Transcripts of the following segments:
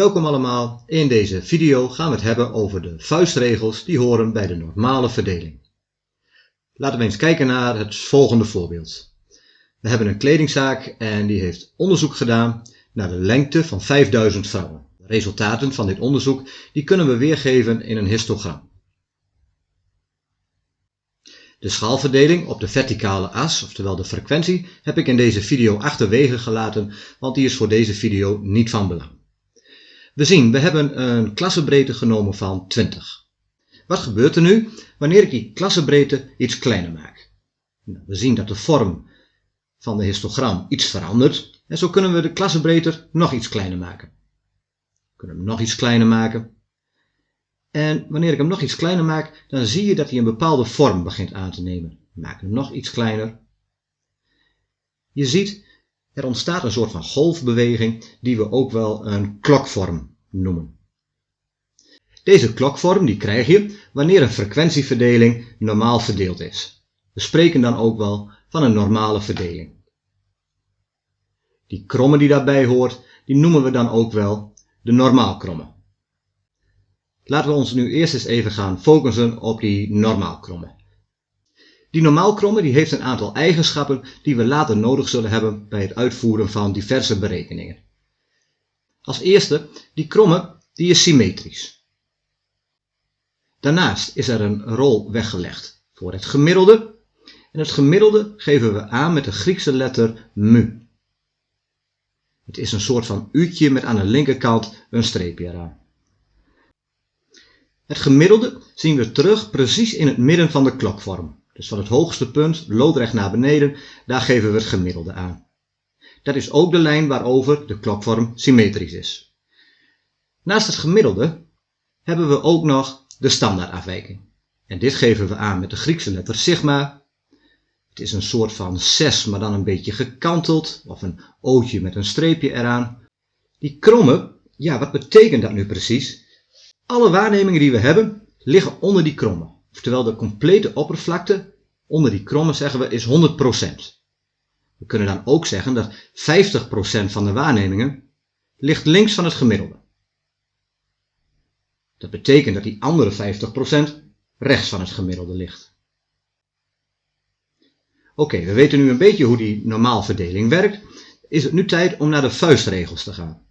Welkom allemaal, in deze video gaan we het hebben over de vuistregels die horen bij de normale verdeling. Laten we eens kijken naar het volgende voorbeeld. We hebben een kledingzaak en die heeft onderzoek gedaan naar de lengte van 5000 vrouwen. De resultaten van dit onderzoek die kunnen we weergeven in een histogram. De schaalverdeling op de verticale as, oftewel de frequentie, heb ik in deze video achterwege gelaten, want die is voor deze video niet van belang. We zien, we hebben een klassebreedte genomen van 20. Wat gebeurt er nu wanneer ik die klassebreedte iets kleiner maak? Nou, we zien dat de vorm van de histogram iets verandert en zo kunnen we de klassebreedte nog iets kleiner maken. We kunnen hem nog iets kleiner maken. En wanneer ik hem nog iets kleiner maak, dan zie je dat hij een bepaalde vorm begint aan te nemen. Maken hem nog iets kleiner. Je ziet, er ontstaat een soort van golfbeweging die we ook wel een klokvorm Deze klokvorm die krijg je wanneer een frequentieverdeling normaal verdeeld is. We spreken dan ook wel van een normale verdeling. Die kromme die daarbij hoort, die noemen we dan ook wel de normaalkromme. Laten we ons nu eerst eens even gaan focussen op die normaalkromme. Die normaalkromme die heeft een aantal eigenschappen die we later nodig zullen hebben bij het uitvoeren van diverse berekeningen. Als eerste, die kromme die is symmetrisch. Daarnaast is er een rol weggelegd voor het gemiddelde. En het gemiddelde geven we aan met de Griekse letter mu. Het is een soort van u'tje met aan de linkerkant een streepje eraan. Het gemiddelde zien we terug precies in het midden van de klokvorm. Dus van het hoogste punt, loodrecht naar beneden, daar geven we het gemiddelde aan. Dat is ook de lijn waarover de klokvorm symmetrisch is. Naast het gemiddelde hebben we ook nog de standaardafwijking. En dit geven we aan met de Griekse letter sigma. Het is een soort van 6, maar dan een beetje gekanteld, of een ootje met een streepje eraan. Die kromme, ja, wat betekent dat nu precies? Alle waarnemingen die we hebben, liggen onder die kromme. Oftewel de complete oppervlakte onder die kromme zeggen we is 100%. We kunnen dan ook zeggen dat 50% van de waarnemingen ligt links van het gemiddelde. Dat betekent dat die andere 50% rechts van het gemiddelde ligt. Oké, we weten nu een beetje hoe die normaalverdeling werkt. Is het nu tijd om naar de vuistregels te gaan.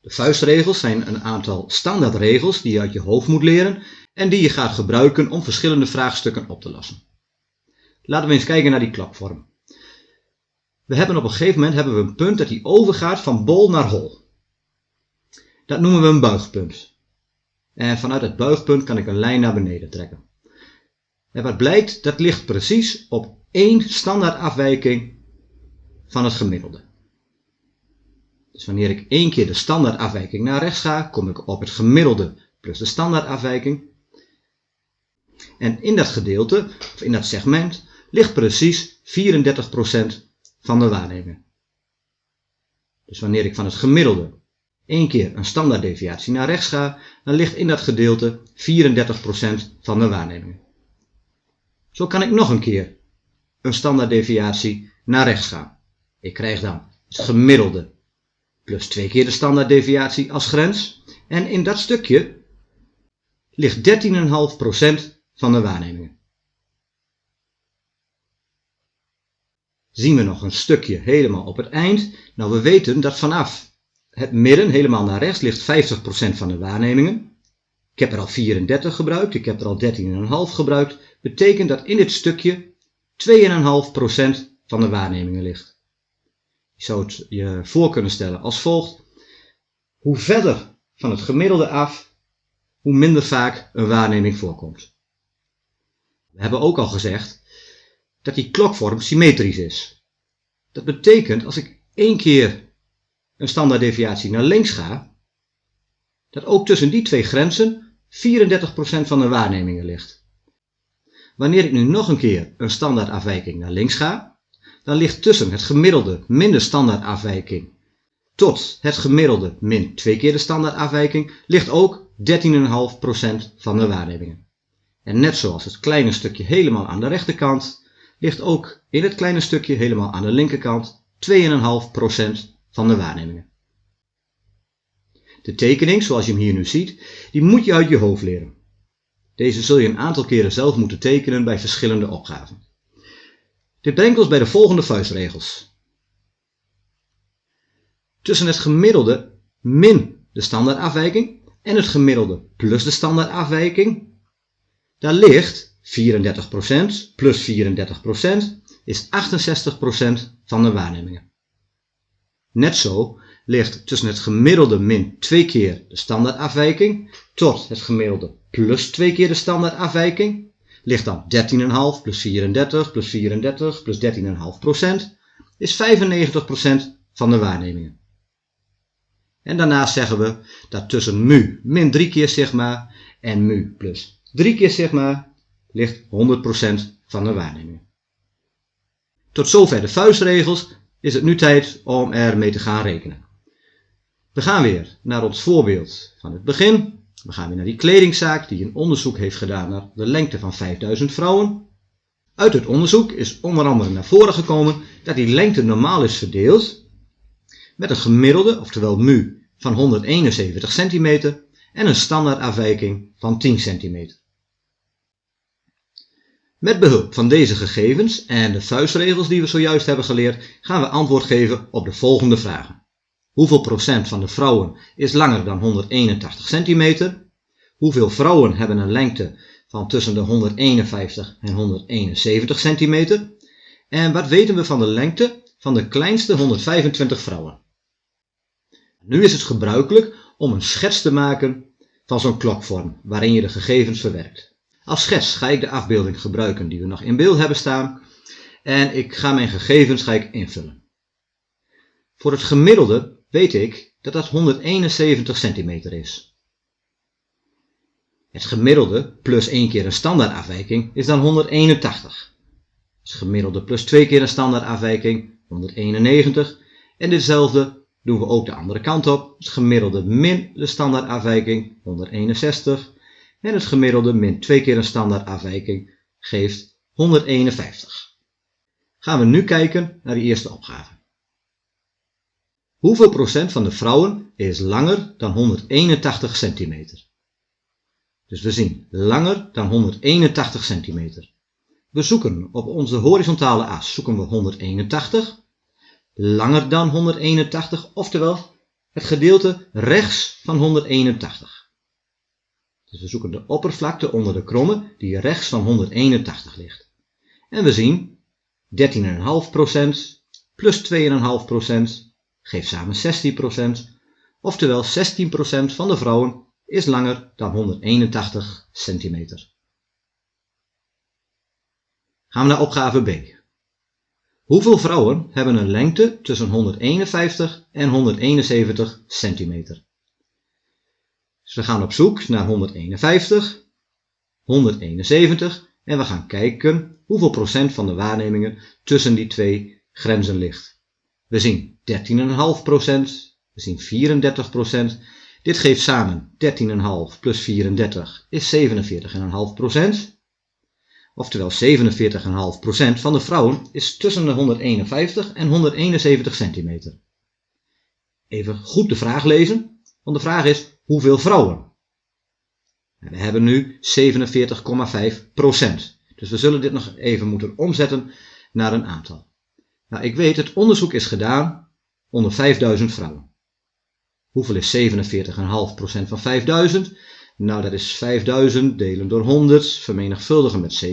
De vuistregels zijn een aantal standaardregels die je uit je hoofd moet leren en die je gaat gebruiken om verschillende vraagstukken op te lossen. Laten we eens kijken naar die klapvorm. We hebben op een gegeven moment hebben we een punt dat die overgaat van bol naar hol. Dat noemen we een buigpunt. En vanuit het buigpunt kan ik een lijn naar beneden trekken. En wat blijkt, dat ligt precies op één standaardafwijking van het gemiddelde. Dus wanneer ik één keer de standaardafwijking naar rechts ga, kom ik op het gemiddelde plus de standaardafwijking. En in dat gedeelte, of in dat segment, ligt precies 34% van de waarnemingen. Dus wanneer ik van het gemiddelde één keer een standaarddeviatie naar rechts ga, dan ligt in dat gedeelte 34% van de waarnemingen. Zo kan ik nog een keer een standaarddeviatie naar rechts gaan. Ik krijg dan het gemiddelde plus twee keer de standaarddeviatie als grens. En in dat stukje ligt 13,5% van de waarnemingen. Zien we nog een stukje helemaal op het eind. Nou, we weten dat vanaf het midden helemaal naar rechts ligt 50% van de waarnemingen. Ik heb er al 34 gebruikt, ik heb er al 13,5 gebruikt. Betekent dat in dit stukje 2,5% van de waarnemingen ligt. Je zou het je voor kunnen stellen als volgt. Hoe verder van het gemiddelde af, hoe minder vaak een waarneming voorkomt. We hebben ook al gezegd dat die klokvorm symmetrisch is. Dat betekent als ik één keer een standaarddeviatie naar links ga, dat ook tussen die twee grenzen 34% van de waarnemingen ligt. Wanneer ik nu nog een keer een standaardafwijking naar links ga, dan ligt tussen het gemiddelde min de standaardafwijking tot het gemiddelde min twee keer de standaardafwijking ligt ook 13,5% van de waarnemingen. En net zoals het kleine stukje helemaal aan de rechterkant, ligt ook in het kleine stukje helemaal aan de linkerkant 2,5% van de waarnemingen. De tekening, zoals je hem hier nu ziet, die moet je uit je hoofd leren. Deze zul je een aantal keren zelf moeten tekenen bij verschillende opgaven. Dit brengt ons bij de volgende vuistregels. Tussen het gemiddelde min de standaardafwijking en het gemiddelde plus de standaardafwijking, daar ligt 34% plus 34% is 68% van de waarnemingen. Net zo ligt tussen het gemiddelde min 2 keer de standaardafwijking tot het gemiddelde plus 2 keer de standaardafwijking ligt dan 13,5 plus 34 plus 34 plus 13,5% is 95% van de waarnemingen. En daarnaast zeggen we dat tussen mu min 3 keer sigma en mu plus 3 keer sigma ligt 100% van de waarnemingen. Tot zover de vuistregels is het nu tijd om ermee te gaan rekenen. We gaan weer naar ons voorbeeld van het begin. We gaan weer naar die kledingzaak die een onderzoek heeft gedaan naar de lengte van 5000 vrouwen. Uit het onderzoek is onder andere naar voren gekomen dat die lengte normaal is verdeeld met een gemiddelde, oftewel mu, van 171 cm en een standaardafwijking van 10 cm. Met behulp van deze gegevens en de vuistregels die we zojuist hebben geleerd, gaan we antwoord geven op de volgende vragen. Hoeveel procent van de vrouwen is langer dan 181 centimeter? Hoeveel vrouwen hebben een lengte van tussen de 151 en 171 centimeter? En wat weten we van de lengte van de kleinste 125 vrouwen? Nu is het gebruikelijk om een schets te maken van zo'n klokvorm waarin je de gegevens verwerkt. Als schets ga ik de afbeelding gebruiken die we nog in beeld hebben staan en ik ga mijn gegevens ga ik invullen. Voor het gemiddelde weet ik dat dat 171 centimeter is. Het gemiddelde plus 1 keer een standaardafwijking is dan 181. Het gemiddelde plus 2 keer een standaardafwijking 191 en ditzelfde doen we ook de andere kant op. Het gemiddelde min de standaardafwijking 161 en het gemiddelde min 2 keer een standaardafwijking geeft 151. Gaan we nu kijken naar de eerste opgave. Hoeveel procent van de vrouwen is langer dan 181 centimeter? Dus we zien langer dan 181 centimeter. We zoeken op onze horizontale as zoeken we 181, langer dan 181, oftewel het gedeelte rechts van 181. Dus we zoeken de oppervlakte onder de kromme die rechts van 181 ligt. En we zien 13,5% plus 2,5% geeft samen 16%, oftewel 16% van de vrouwen is langer dan 181 centimeter. Gaan we naar opgave B. Hoeveel vrouwen hebben een lengte tussen 151 en 171 centimeter? Dus we gaan op zoek naar 151, 171 en we gaan kijken hoeveel procent van de waarnemingen tussen die twee grenzen ligt. We zien 13,5%, we zien 34%. Dit geeft samen 13,5 plus 34 is 47,5%. Oftewel 47,5% van de vrouwen is tussen de 151 en 171 centimeter. Even goed de vraag lezen, want de vraag is hoeveel vrouwen? We hebben nu 47,5%. Dus we zullen dit nog even moeten omzetten naar een aantal. Nou, ik weet, het onderzoek is gedaan onder 5000 vrouwen. Hoeveel is 47,5% van 5000? Nou, dat is 5000 delen door 100, vermenigvuldigen met 47,5.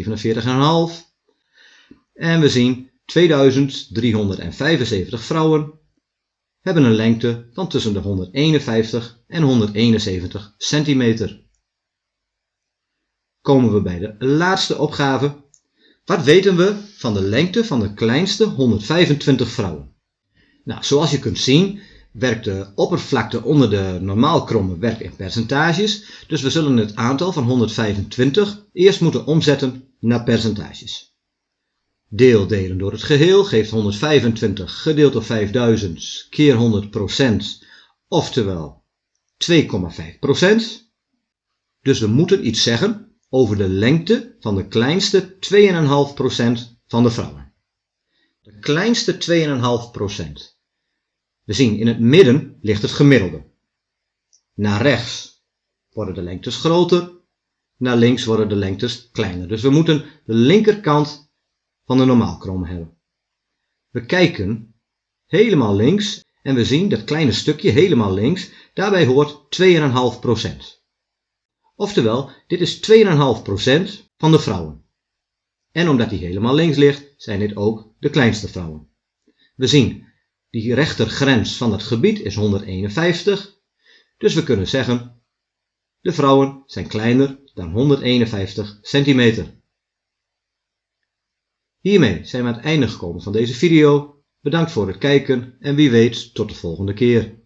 En we zien 2375 vrouwen hebben een lengte van tussen de 151 en 171 centimeter. Komen we bij de laatste opgave wat weten we van de lengte van de kleinste 125 vrouwen? Nou, zoals je kunt zien werkt de oppervlakte onder de normaal kromme werk in percentages, dus we zullen het aantal van 125 eerst moeten omzetten naar percentages. Deel delen door het geheel geeft 125 gedeeld door 5000 keer 100% oftewel 2,5% Dus we moeten iets zeggen over de lengte van de kleinste 2,5% van de vrouwen. De kleinste 2,5%. We zien in het midden ligt het gemiddelde. Naar rechts worden de lengtes groter, naar links worden de lengtes kleiner. Dus we moeten de linkerkant van de normaalkrom hebben. We kijken helemaal links en we zien dat kleine stukje helemaal links, daarbij hoort 2,5%. Oftewel, dit is 2,5% van de vrouwen. En omdat die helemaal links ligt, zijn dit ook de kleinste vrouwen. We zien, die rechtergrens van het gebied is 151, dus we kunnen zeggen, de vrouwen zijn kleiner dan 151 centimeter. Hiermee zijn we aan het einde gekomen van deze video. Bedankt voor het kijken en wie weet tot de volgende keer.